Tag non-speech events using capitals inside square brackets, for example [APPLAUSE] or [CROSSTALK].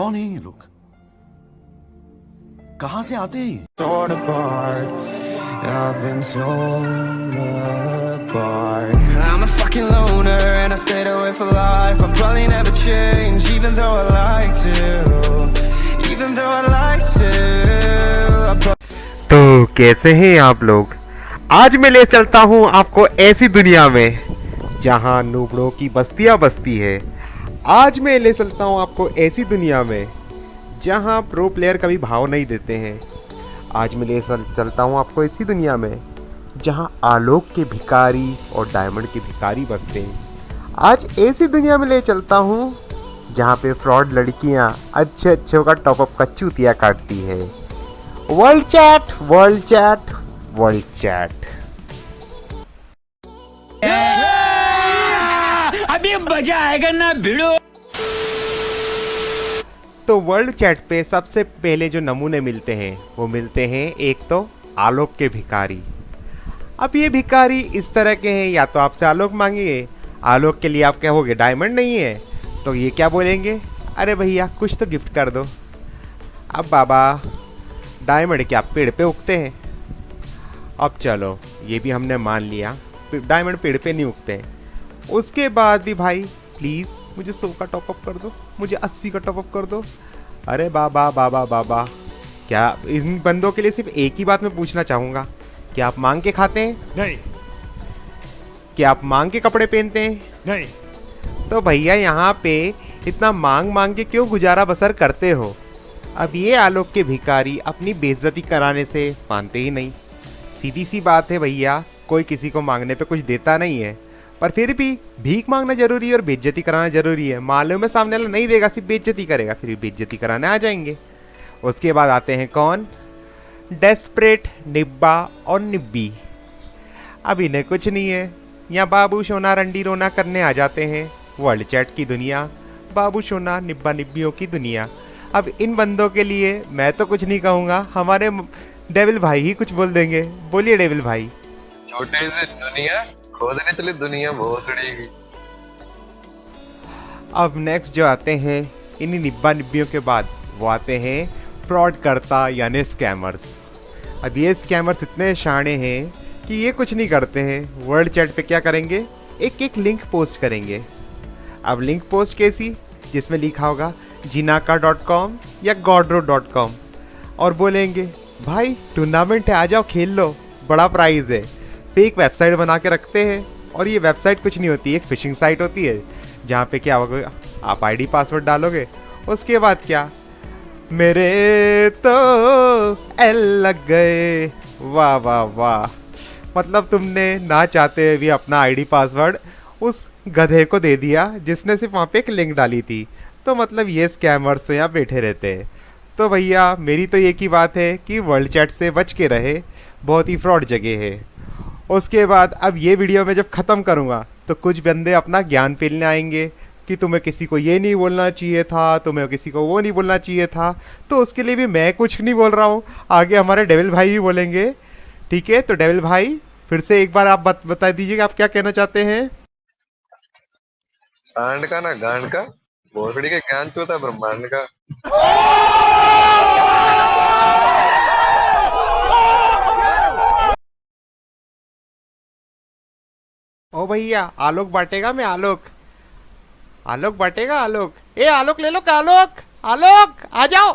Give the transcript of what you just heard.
कौन है ये लोग कहाँ से आते हैं torn apart. I've been torn apart. I'm a fucking loner and I stayed away for life. I'll probably never change, even though I like to. Even though I like to. तो कैसे हैं आप लोग आज मैं ले चलता हूँ आपको ऐसी दुनिया में जहाँ नूबड़ों की बस्तियाँ बसती है आज मैं ले चलता हूँ आपको ऐसी दुनिया में, जहाँ प्रो प्लेयर कभी भाव नहीं देते हैं। आज मैं ले चलता हूँ आपको ऐसी दुनिया में, जहाँ आलोक के भिकारी और डायमंड के भिकारी बसते हैं। आज ऐसी दुनिया में ले चलता हूँ, जहाँ पे फ्रॉड लड़कियाँ अच्छे अच्छे का टॉपअप का चूतिया काटती है। World chat world chat world chat मज़ा आएगा ना भिड़ो। तो वर्ल्ड चैट पे सबसे पहले जो नमूने मिलते हैं, वो मिलते हैं एक तो आलोक के भिखारी। अब ये भिखारी इस तरह के हैं, या तो आपसे आलोक मांगिए आलोक के लिए आप कहोगे डायमंड नहीं है तो ये क्या बोलेंगे? अरे भैया, कुछ तो गिफ्ट कर दो। अब बाबा, डायमंड क्या पेड़ पे उगते हैं? अब चलो, ये भी हमने मान लिया डायमंड पेड़ पे नहीं उगते। हैं उसके बाद भी भाई प्लीज़ मुझे सौ का टॉपअप कर दो मुझे अस्सी का टॉपअप कर दो। अरे बाबा बाबा बाबा क्या इन बंदों के लिए सिर्फ़ एक ही बात मैं पूछना चाहूँगा। क्या आप मांग के खाते हैं? नहीं। क्या आप मांग के कपड़े पहनते हैं? नहीं। तो भैया यहाँ पे इतना मांग मांग के क्यों गुजारा बसर करते हो? अब ये आलोक के भिकारी अपनी बेइज्जती कराने से मानते ही नहीं। सीधी सी बात है भैया कोई किसी को मांगने पे कुछ देता नहीं है। पर फिर भी भीख मांगना ज़रूरी है और बेज्जती कराना ज़रूरी है। मालूम है सामने वाला नहीं देगा, सिर्फ़ बेज्जती करेगा, फिर भी बेइज्जती कराने आ जाएँगे। उसके बाद आते हैं कौन? डेस्परेट निब्बा और निब्बी। अब इन्हें कुछ नहीं है। यहाँ बाबू सोना रंडी रोना करने आ जाते हैं। वर्ल्ड चैट की दुनिया, बाबू सोना निब्बा निब्बियों की दुनिया। अब इन बंदों के लिए मैं तो कुछ नहीं कहूँगा, हमारे डेविल भाई ही कुछ बोल देंगे। बोलिए डेविल भाई। छोटे से दुनिया खोदने चले दुनिया बड़ी अब नेक्स्ट जो आते हैं, इन्हीं निब्बा निब्बियों के बाद, वो आते हैं फ्रॉड करता यानी स्कैमर्स अब ये स्कैमर्स इतने शाणे हैं कि ये कुछ नहीं करते हैं। वर्ल्ड चैट पे क्या करेंगे? एक एक लिंक पोस्ट करेंगे। अब लिंक पोस्ट कैसी? जिसमें लिखा होगा जिनाका डॉट कॉम या गॉडरो डॉट कॉम और बोलेंगे, भाई टूर्नामेंट है, आ जाओ, खेल लो। बड़ा प्राइज़ है। फेक वेबसाइट बना के रखते हैं और ये वेबसाइट कुछ नहीं होती, एक फिशिंग साइट होती है, जहाँ पे क्या होगा, आप आईडी पासवर्ड डालोगे, उसके बाद क्या? मेरे तो एल लग गए। वाह वाह वाह। मतलब तुमने ना चाहते हुए भी अपना आईडी पासवर्ड उस गधे को दे दिया, जिसने सिर्फ़ वहाँ पे एक लिंक डाली थी। तो मतलब ये स्कैमर्स तो यहाँ बैठे रहते हैं। तो भैया, मेरी तो एक ही बात है कि वर्ल्ड चैट से बच के रहे, बहुत ही फ्रॉड जगह है। उसके बाद अब ये वीडियो मैं जब ख़त्म करूँगा तो कुछ बंदे अपना ज्ञान फैलने आएँगे कि तुम्हें किसी को ये नहीं बोलना चाहिए था तुम्हें किसी को वो नहीं बोलना चाहिए था। तो उसके लिए भी मैं कुछ नहीं बोल रहा हूँ। आगे हमारे डेविल भाई भी बोलेंगे। ठीक है तो डेविल भाई फिर से एक बार आप बत, बता दीजिएगा आप क्या कहना चाहते हैं? सांड का ना गांड का? भोसड़ी के ज्ञान चोता ब्रह्मांड का। [LAUGHS] ओ भैया, आलोक बांटेगा मैं आलोक। आलोक बांटेगा आलोक। ए, आलोक ले लो, आलोक आलोक, आ जाओ।